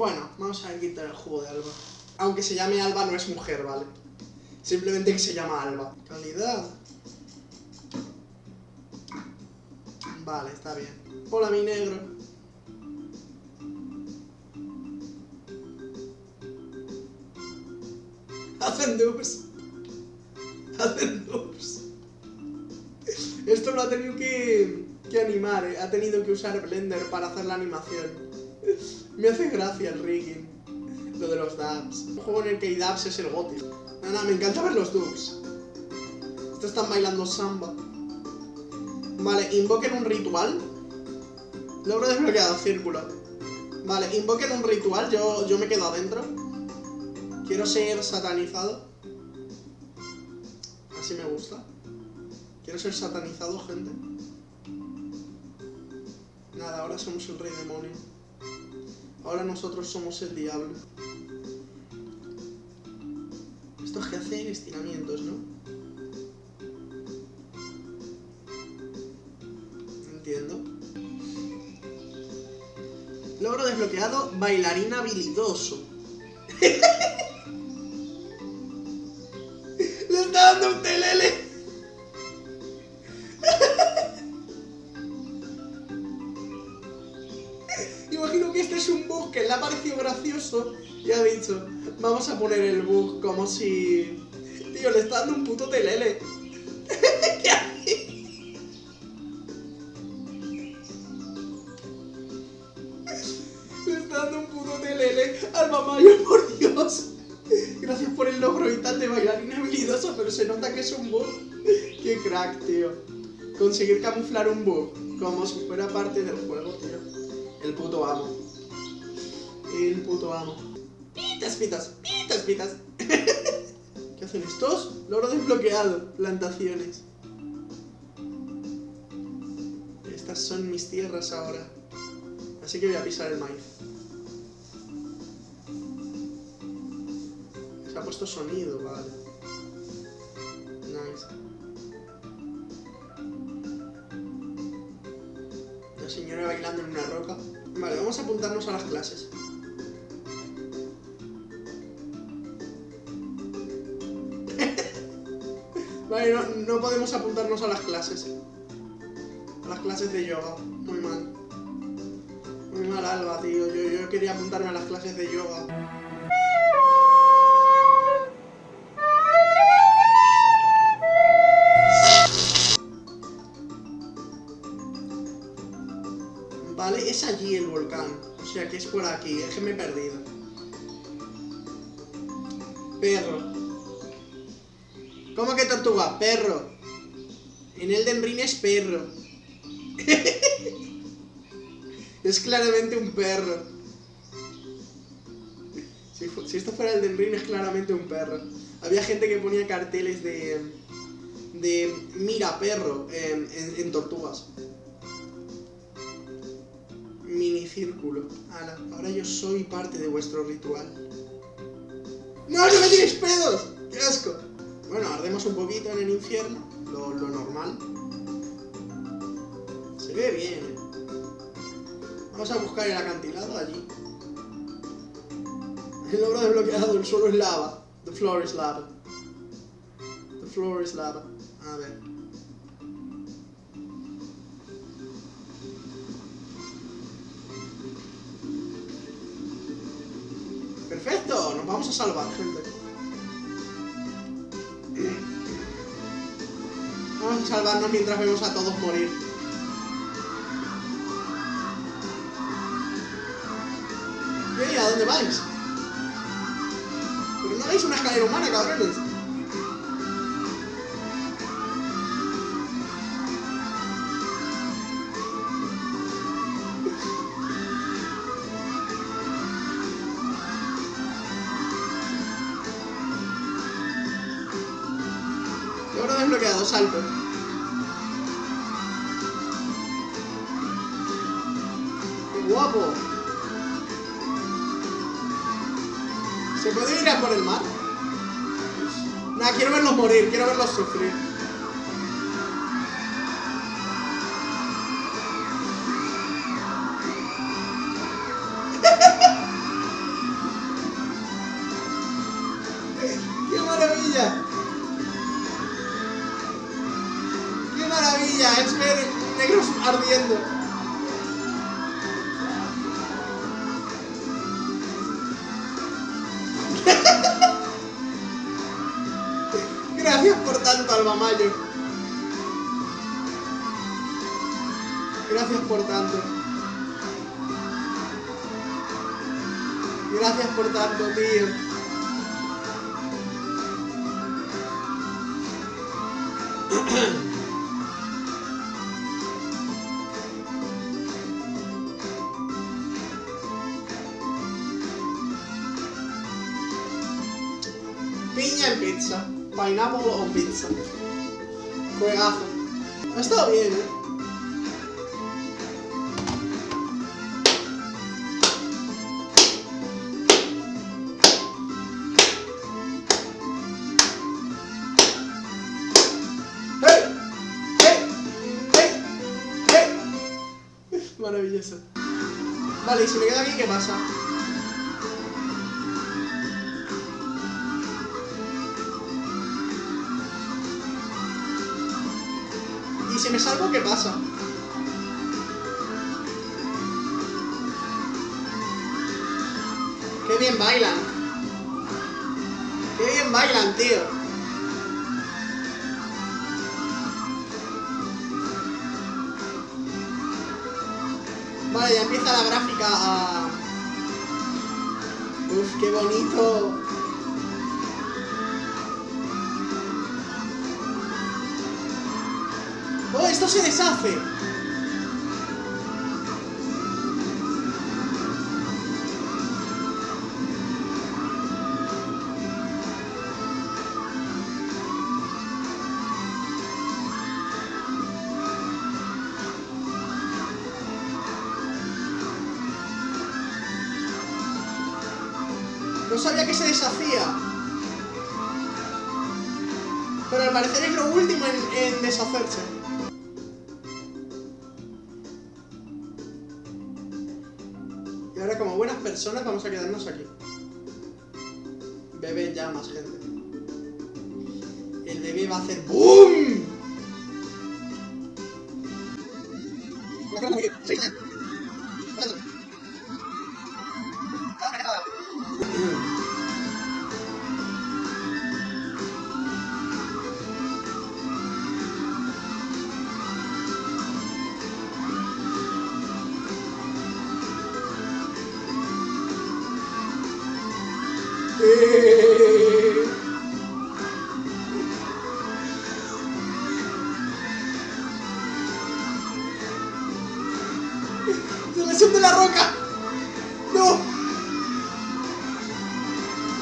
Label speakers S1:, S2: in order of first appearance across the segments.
S1: Bueno, vamos a quitar el juego de Alba. Aunque se llame Alba, no es mujer, ¿vale? Simplemente que se llama Alba. Calidad. Vale, está bien. Hola, mi negro. Hacen dubs. Hacen dubs. Esto lo ha tenido que, que animar, ¿eh? ha tenido que usar Blender para hacer la animación. Me hace gracia el rigging. Lo de los dubs. Un juego en el que hay dubs es el goti. Nada, me encanta ver los dubs. Estos están bailando samba. Vale, invoquen un ritual. Logro desbloqueado, círculo. Vale, invoquen un ritual, yo, yo me quedo adentro. Quiero ser satanizado. Así me gusta. Quiero ser satanizado, gente. Nada, ahora somos el rey demonio. Ahora nosotros somos el diablo. Estos que hacen estiramientos, ¿no? Entiendo. Logro desbloqueado, bailarín habilidoso. Le está dando un telele. Bug que le ha parecido gracioso y ha dicho, vamos a poner el bug como si... Tío, le está dando un puto telele. ¿Qué hace? Le está dando un puto telele al mamayo, por Dios. Gracias por el logro y tal de bailarín habilidoso, pero se nota que es un bug. Qué crack, tío. Conseguir camuflar un bug como si fuera parte del juego, tío. El puto amo. El puto amo. Pitas, pitas, pitas, pitas. ¿Qué hacen estos? Logro desbloqueado. Plantaciones. Estas son mis tierras ahora. Así que voy a pisar el maíz. Se ha puesto sonido, vale. Nice. La señora bailando en una roca. Vale, vamos a apuntarnos a las clases. Vale, no, podemos apuntarnos a las clases. A las clases de yoga. Muy mal. Muy mal, Alba, tío. Yo, yo quería apuntarme a las clases de yoga. Vale, es allí el volcán. O sea que es por aquí. Es me perdido. Perro. ¿Cómo que tortuga? Perro. En Elden Ring es perro. es claramente un perro. Si, esto fuera Elden Ring es claramente un perro. Había gente que ponía carteles de... De mira perro en, tortugas. Minicírculo. Ala, ahora yo soy parte de vuestro ritual. ¡No, no me tiréis pedos! ¡Qué asco! Bueno, ardemos un poquito en el infierno, lo, normal. Se ve bien, ¿eh? Vamos a buscar el acantilado allí. El logro desbloqueado, el suelo es lava. The floor is lava. The floor is lava. A ver. Perfecto, nos vamos a salvar, gente. Vamos a salvarnos mientras vemos a todos morir. ¿Qué? ¿A dónde vais? Pero no veis una escalera humana, cabrones. Salto. ¡Qué guapo! ¿Se puede ir a por el mar? Nah, quiero verlos morir, quiero verlos sufrir. Es ver negros ardiendo. Gracias por tanto, Albamayo. Gracias por tanto. Gracias por tanto, tío. Piña en pizza. Pineapple on pizza. Juegazo. Ha estado bien, ¿eh? Maravilloso. Vale, y si me queda aquí, ¿qué pasa? Si me salgo, qué pasa? ¡Qué bien bailan! ¡Qué bien bailan, tío! Vale, ya empieza la gráfica a... Uf, qué bonito. Se deshace! No sabía que se deshacía. Pero al parecer es lo último en, en deshacerse. Personas vamos a quedarnos aquí. Bebé ya más gente. El bebé va a hacer ¡BOOM! Eh. ¡Se le suelta la roca! ¡No!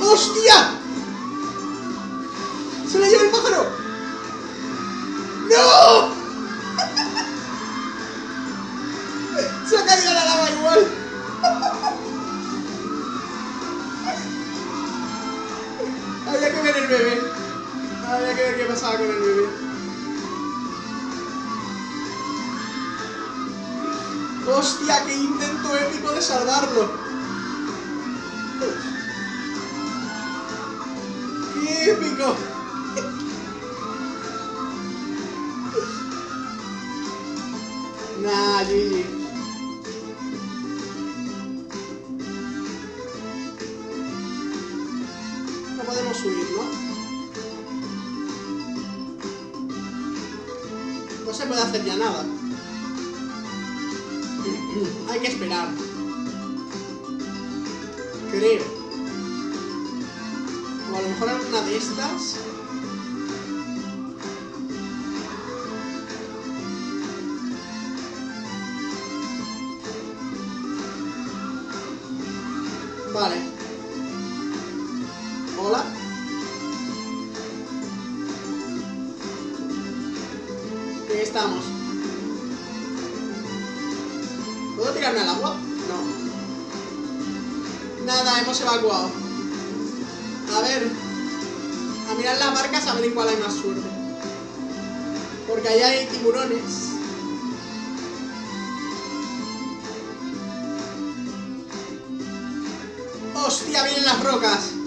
S1: ¡Hostia! Había que ver qué pasaba con el bebé. ¡Hostia! ¡Qué intento épico de salvarlo! ¡Qué épico! Nah, GG. No se puede hacer ya nada. Hay que esperar. Creo. O a lo mejor alguna de estas. Estamos. ¿Puedo tirarme al agua? No. Nada, hemos evacuado. A ver. A mirar las marcas a ver en cuál hay más suerte. Porque allá hay tiburones. ¡Hostia! Vienen las rocas.